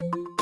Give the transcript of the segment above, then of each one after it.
you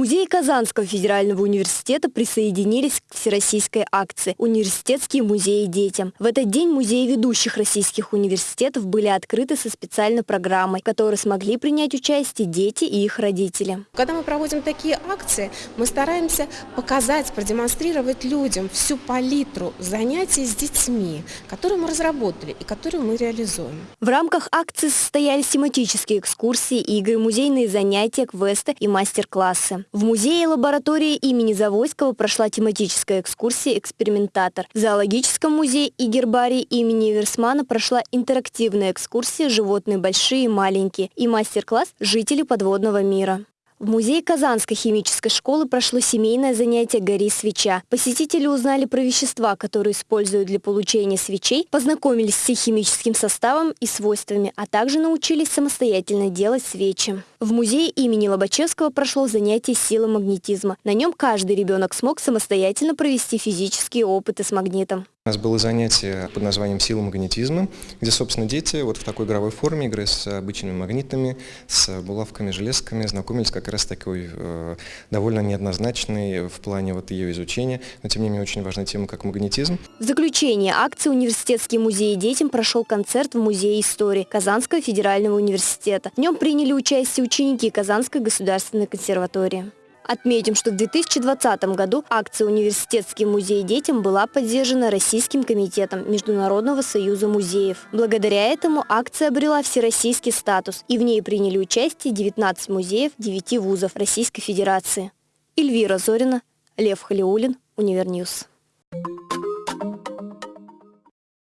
Музеи Казанского федерального университета присоединились к всероссийской акции «Университетские музеи детям». В этот день музеи ведущих российских университетов были открыты со специальной программой, в которой смогли принять участие дети и их родители. Когда мы проводим такие акции, мы стараемся показать, продемонстрировать людям всю палитру занятий с детьми, которые мы разработали и которые мы реализуем. В рамках акции состоялись тематические экскурсии, игры, музейные занятия, квесты и мастер-классы. В музее лаборатории имени Завойского прошла тематическая экскурсия «Экспериментатор». В зоологическом музее и гербарии имени Версмана прошла интерактивная экскурсия «Животные большие и маленькие» и мастер-класс «Жители подводного мира». В музее Казанской химической школы прошло семейное занятие «Гори свеча». Посетители узнали про вещества, которые используют для получения свечей, познакомились с их химическим составом и свойствами, а также научились самостоятельно делать свечи. В музее имени Лобачевского прошло занятие силы магнетизма. На нем каждый ребенок смог самостоятельно провести физические опыты с магнитом. У нас было занятие под названием «Сила магнетизма», где, собственно, дети вот в такой игровой форме, игры с обычными магнитами, с булавками, железками, знакомились как раз такой э, довольно неоднозначной в плане вот ее изучения, но тем не менее очень важная тема, как магнетизм. В заключение акции «Университетский музей детям» прошел концерт в Музее истории Казанского федерального университета. В нем приняли участие ученики Казанской государственной консерватории. Отметим, что в 2020 году акция «Университетский музей детям» была поддержана Российским комитетом Международного союза музеев. Благодаря этому акция обрела всероссийский статус, и в ней приняли участие 19 музеев 9 вузов Российской Федерации. Эльвира Зорина, Лев Халиулин, Универньюз.